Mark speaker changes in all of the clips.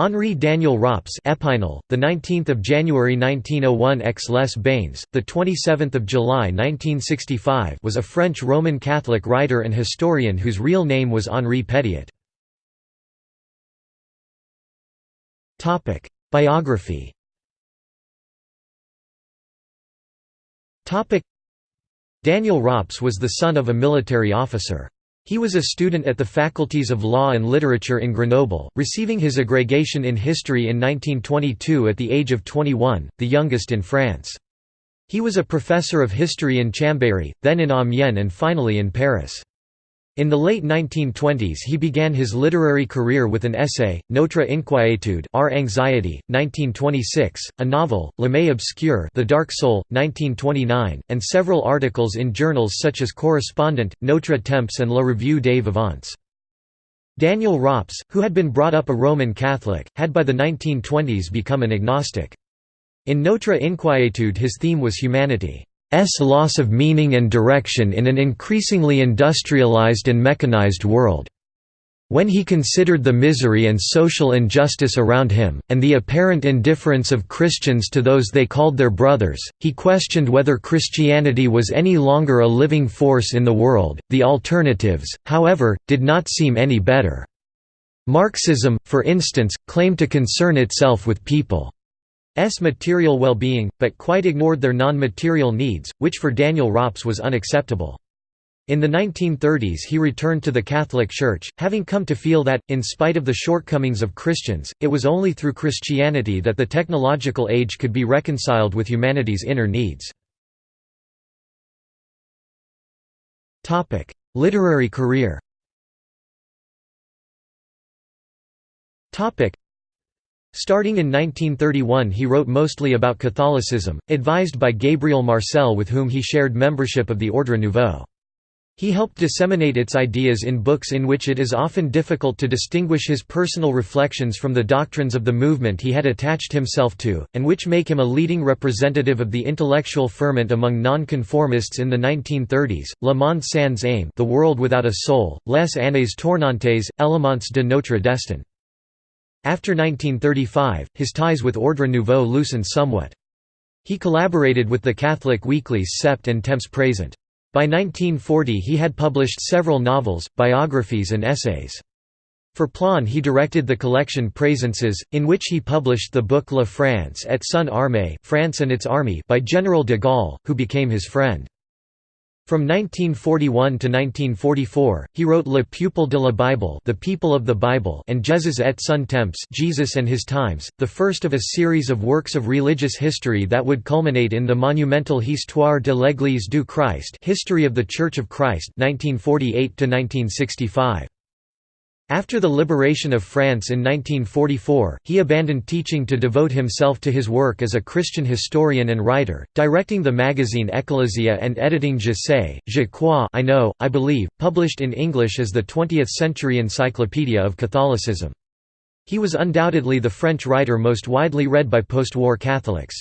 Speaker 1: Henri Daniel Rops Epinal, the 19th of January 1901 Aix-les-Bains, the 27th of July 1965 was a French Roman Catholic writer and historian whose real name was Henri Petiot. Topic: Biography. Topic: Daniel Rops was the son of a military officer. He was a student at the faculties of law and literature in Grenoble, receiving his agrégation in history in 1922 at the age of 21, the youngest in France. He was a professor of history in Chambéry, then in Amiens and finally in Paris. In the late 1920s he began his literary career with an essay, Notre Inquiétude Our Anxiety, 1926, a novel, L'Âme obscure The Dark Soul, 1929, and several articles in journals such as Correspondant, Notre Temps and La Revue des Vivants. Daniel Rops, who had been brought up a Roman Catholic, had by the 1920s become an agnostic. In Notre Inquiétude his theme was humanity. S loss of meaning and direction in an increasingly industrialized and mechanized world. When he considered the misery and social injustice around him, and the apparent indifference of Christians to those they called their brothers, he questioned whether Christianity was any longer a living force in the world. The alternatives, however, did not seem any better. Marxism, for instance, claimed to concern itself with people. S material well-being, but quite ignored their non-material needs, which for Daniel Rops was unacceptable. In the 1930s he returned to the Catholic Church, having come to feel that, in spite of the shortcomings of Christians, it was only through Christianity that the technological age could be reconciled with humanity's inner needs. Literary career Starting in 1931 he wrote mostly about Catholicism, advised by Gabriel Marcel with whom he shared membership of the Ordre Nouveau. He helped disseminate its ideas in books in which it is often difficult to distinguish his personal reflections from the doctrines of the movement he had attached himself to, and which make him a leading representative of the intellectual ferment among nonconformists in the 1930s, Le Monde sans âme The World Without a Soul, Les Années Tournantes, Éléments de Notre Destin. After 1935, his ties with Ordre Nouveau loosened somewhat. He collaborated with the Catholic weeklies Sept and Temps Présent. By 1940 he had published several novels, biographies and essays. For Plon he directed the collection Présences, in which he published the book La France et son armée France and its Army by General de Gaulle, who became his friend. From 1941 to 1944, he wrote Le Peuple de la Bible, The People of the Bible, and Jesus et son temps, Jesus and His Times, the first of a series of works of religious history that would culminate in the monumental Histoire de l'Église du Christ, History of the Church of Christ, 1948 to 1965. After the liberation of France in 1944, he abandoned teaching to devote himself to his work as a Christian historian and writer, directing the magazine Ecclesia and editing Je sais, je crois I know, I believe, published in English as the 20th-century encyclopedia of Catholicism. He was undoubtedly the French writer most widely read by post-war Catholics.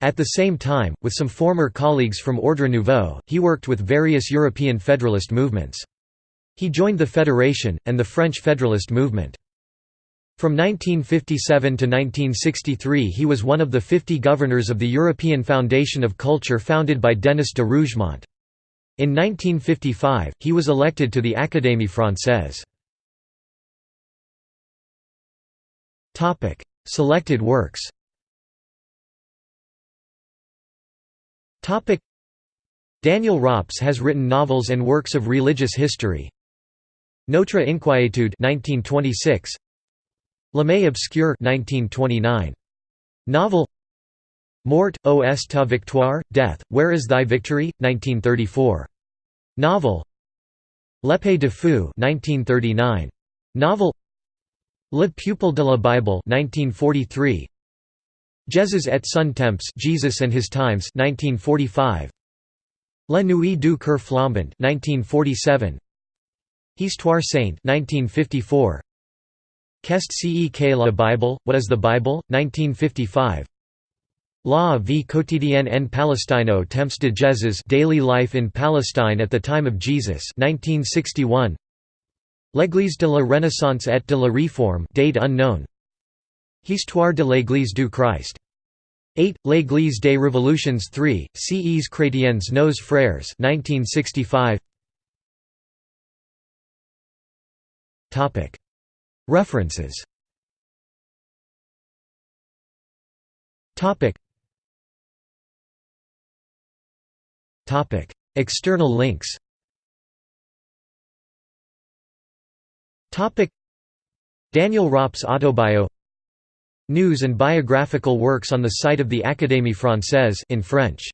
Speaker 1: At the same time, with some former colleagues from Ordre Nouveau, he worked with various European Federalist movements. He joined the Federation, and the French Federalist movement. From 1957 to 1963 he was one of the 50 governors of the European Foundation of Culture founded by Denis de Rougemont. In 1955, he was elected to the Académie Française. Selected works Daniel Rops has written novels and works of religious history, Notre Inquiétude 1926 L'Âme obscure 1929 Novel Mort, O est ta victoire, Death, Where is thy victory? 1934. Novel L'Épée de Feu 1939. Novel Le Peuple de la Bible 1943. Jesus et son temps Jesus and His Times 1945. La Nuit du Cœur Flambant 1947. Histoire Sainte 1954 Qu'est ce que la Bible, What is the Bible, 1955 La vie quotidienne en Palestine Palestino Temps de Jesus Daily Life in Palestine at the Time of Jesus 1961 L'Église de la Renaissance et de la Réforme date unknown Histoire de l'Église du Christ. 8. L'Église des Révolutions 3, Ces chrétiens nos frères 1965. References. External links. Daniel Rops Autobio. News and biographical works on the site of the Académie Française in French